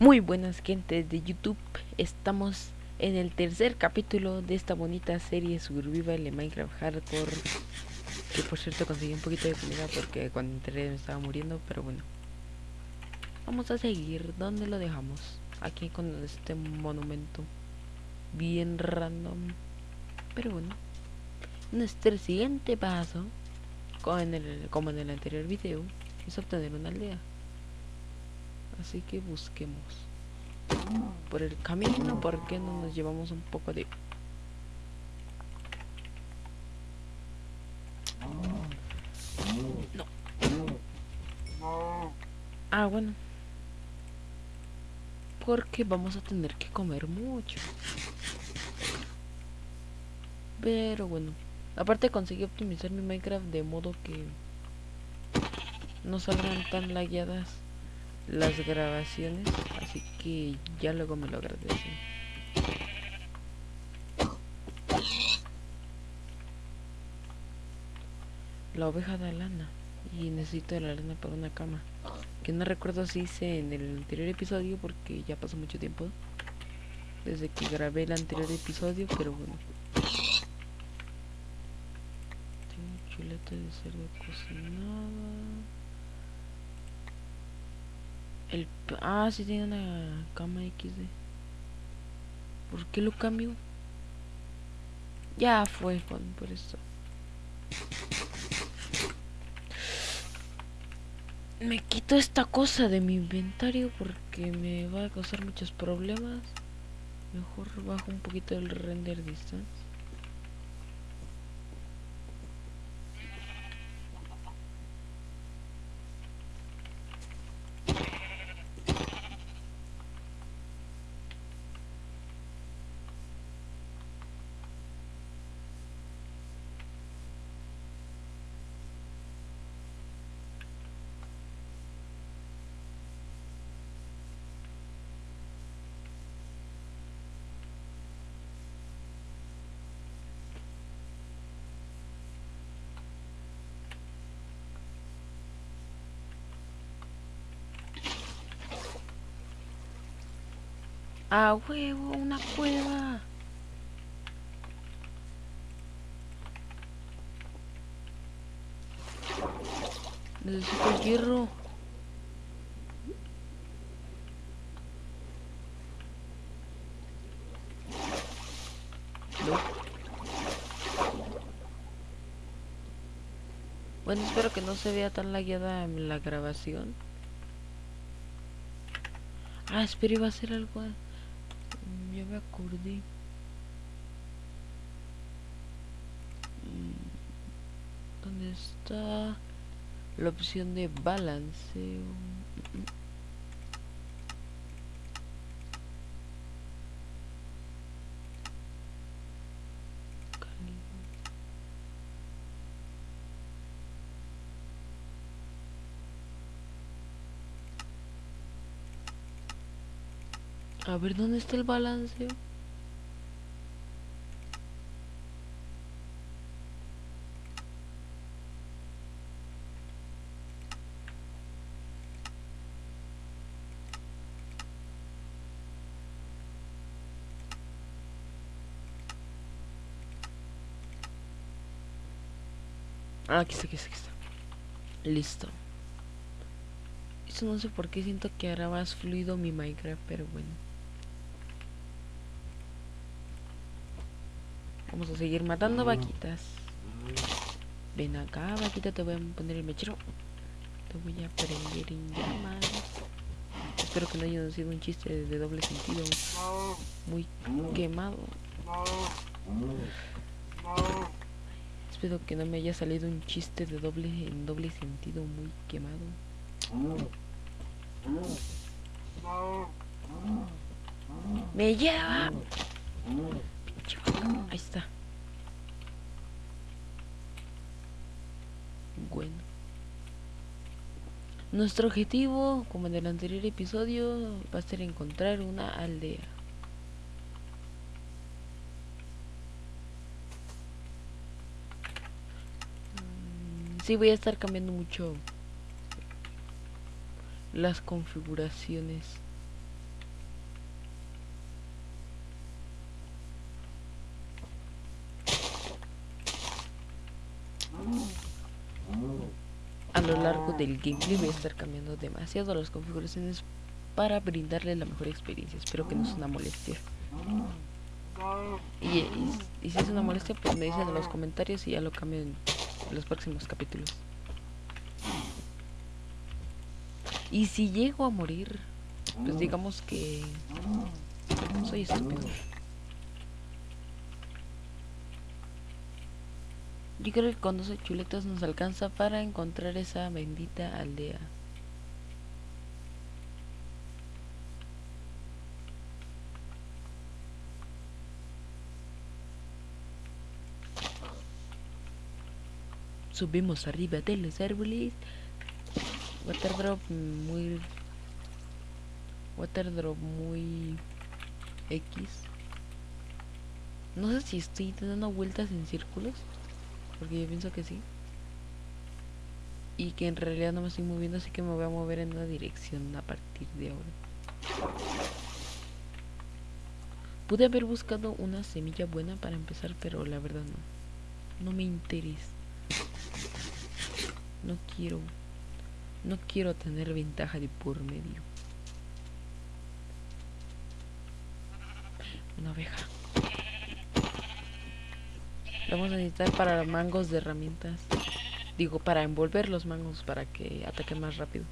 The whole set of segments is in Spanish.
Muy buenas gentes de YouTube, estamos en el tercer capítulo de esta bonita serie Survival de Minecraft Hardcore. Que por cierto conseguí un poquito de comida porque cuando entré me estaba muriendo, pero bueno. Vamos a seguir, ¿dónde lo dejamos? Aquí con este monumento Bien random. Pero bueno Nuestro siguiente paso como en el, como en el anterior video Es obtener una aldea Así que busquemos por el camino, ¿por qué no nos llevamos un poco de... No. Ah, bueno. Porque vamos a tener que comer mucho. Pero bueno. Aparte conseguí optimizar mi Minecraft de modo que no salgan tan lagueadas las grabaciones, así que ya luego me lo agradecen. La oveja da lana y necesito la lana para una cama. Que no recuerdo si hice en el anterior episodio porque ya pasó mucho tiempo desde que grabé el anterior episodio, pero bueno. Tengo chuleta de cerdo cocinada. El... Ah, sí tiene una cama XD. ¿Por qué lo cambio? Ya fue, Juan, por eso. Me quito esta cosa de mi inventario porque me va a causar muchos problemas. Mejor bajo un poquito el render distance. A huevo, una cueva. Necesito hierro. No. Bueno, espero que no se vea tan lagueada en la grabación. Ah, espero iba a hacer algo. Me acordé. ¿Dónde está la opción de balanceo? A ver, ¿dónde está el balanceo? Ah, aquí está, aquí está, aquí está. Listo. Eso no sé por qué siento que hará más fluido mi Minecraft, pero bueno. Vamos a seguir matando vaquitas. Ven acá, vaquita, te voy a poner el mechero. Te voy a prender en llamas. Espero que no haya sido un chiste de doble sentido. Muy quemado. Espero que no me haya salido un chiste de doble en doble sentido muy quemado. Me lleva. Ahí está. Bueno. Nuestro objetivo, como en el anterior episodio, va a ser encontrar una aldea. Mm, sí, voy a estar cambiando mucho las configuraciones a lo largo del gameplay voy a estar cambiando demasiado las configuraciones para brindarle la mejor experiencia. Espero que no sea una molestia. Y, y, si es una molestia, pues me dicen en los comentarios y ya lo cambio en los próximos capítulos. Y si llego a morir, pues digamos que soy estúpido. Yo creo que con 12 chuletas nos alcanza para encontrar esa bendita aldea. Subimos arriba de los árboles. Waterdrop muy... Waterdrop muy... X. No sé si estoy dando vueltas en círculos. Porque yo pienso que sí. Y que en realidad no me estoy moviendo, así que me voy a mover en una dirección a partir de ahora. Pude haber buscado una semilla buena para empezar, pero la verdad no. No me interesa. No quiero. No quiero tener ventaja de por medio. Una vamos a necesitar para mangos de herramientas. Digo, para envolver los mangos para que ataquen más rápido.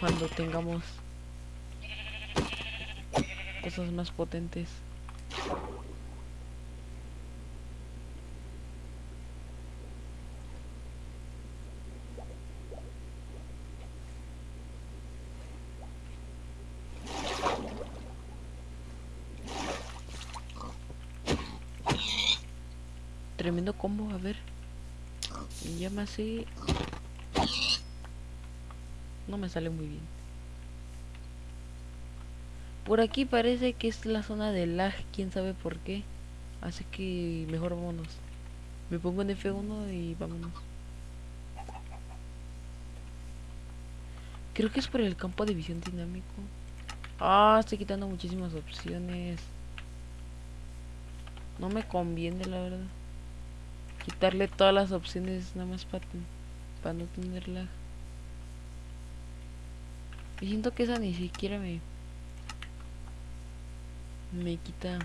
Cuando tengamos cosas más potentes. Tremendo combo, a ver. llama así. No me sale muy bien. Por aquí parece que es la zona de lag, quién sabe por qué. Así que mejor vámonos. Me pongo en F1 y vámonos. Creo que es por el campo de visión dinámico. Ah, estoy quitando muchísimas opciones. No me conviene, la verdad quitarle todas las opciones nada más para, para no tener lag. Y siento que esa ni siquiera me me quita.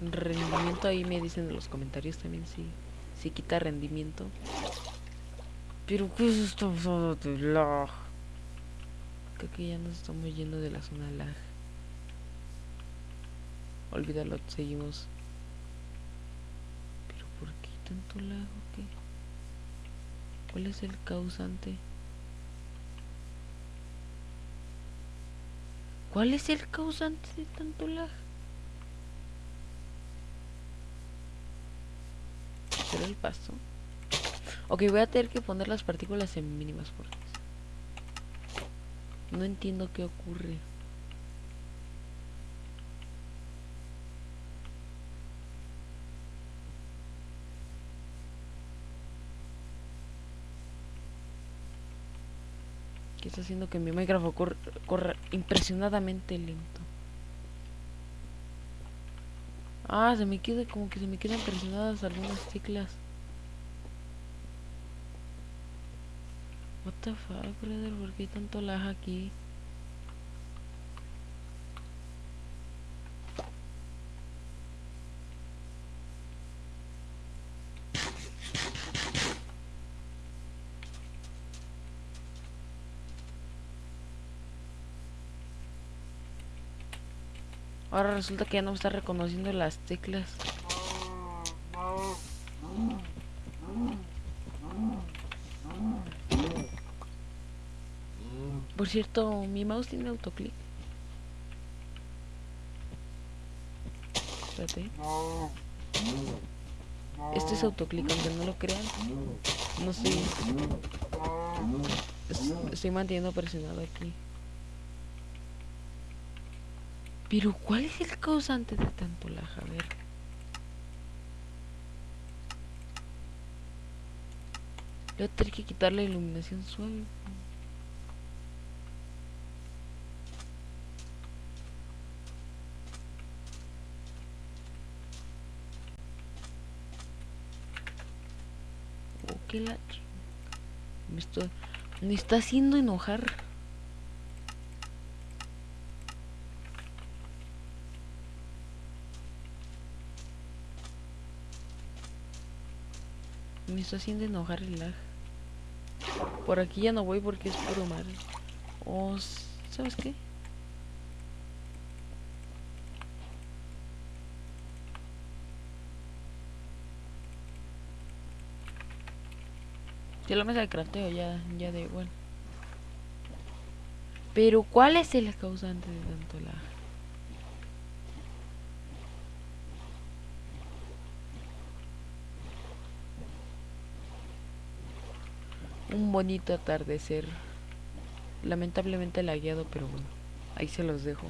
Rendimiento ahí me dicen en los comentarios también si si quita rendimiento. Pero qué es esto de lag. Creo que ya nos estamos yendo de la zona lag Olvídalo, seguimos. Pero ¿por qué tanto lag qué? ¿Cuál es el causante? ¿Cuál es el causante de tanto lag? ¿Será el paso? Ok, voy a tener que poner las partículas en mínimas porque no entiendo qué ocurre. Que está haciendo que mi Minecraft corra, impresionadamente lento. Ah, se me queda como que se me quedan presionadas algunas teclas. What the fuck, brother, ¿por qué tanto lag aquí? Ahora resulta que ya no me está reconociendo las teclas. Por cierto, mi mouse tiene autoclick. Espérate. Este es autoclick, aunque no lo crean. No sé. Estoy manteniendo presionado aquí. Pero ¿cuál es el causante de tanto lag? A ver. Voy a tener que quitar la iluminación suave. Oh, qué la... Me, estoy... Me está haciendo enojar. Está haciendo enojar el lag. Por aquí ya no voy porque es puro mar. O, ¿sabes qué? Si la mesa de crafteo ya, ya da igual. Pero ¿cuál es el causante de tanto lag? Un bonito atardecer. Lamentablemente lagueado, pero bueno, ahí se los dejo.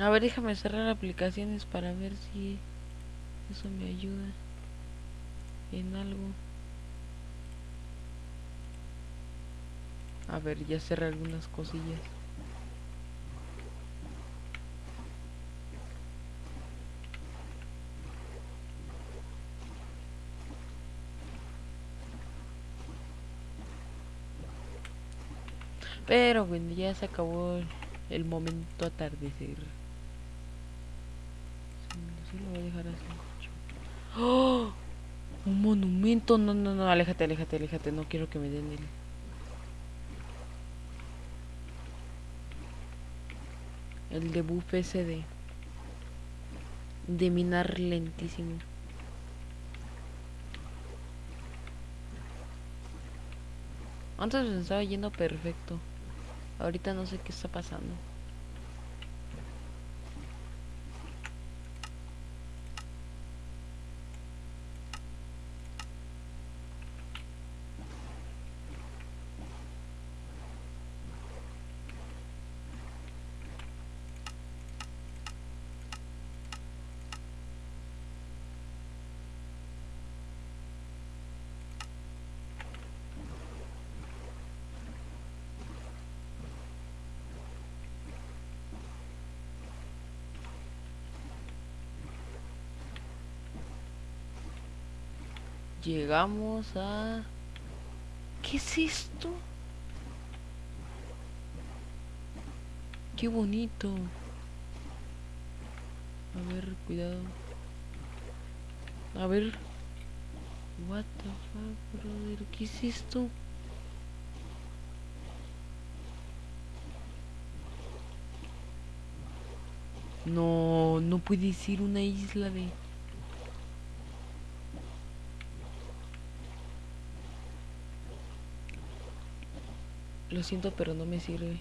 A ver, déjame cerrar aplicaciones para ver si eso me ayuda en algo. A ver, ya cerré algunas cosillas. Pero bueno, ya se acabó el momento atardecer. ¡Oh! Un monumento. No, no, no. Aléjate, aléjate, aléjate. No quiero que me den el... El debuff ese de... De minar lentísimo. Antes estaba yendo perfecto. Ahorita no sé qué está pasando. Llegamos a... ¿Qué es esto? Qué bonito. A ver, cuidado. A ver. What the fuck, brother? ¿Qué es esto? No, no puede ser una isla de... Lo siento, pero no me sirve.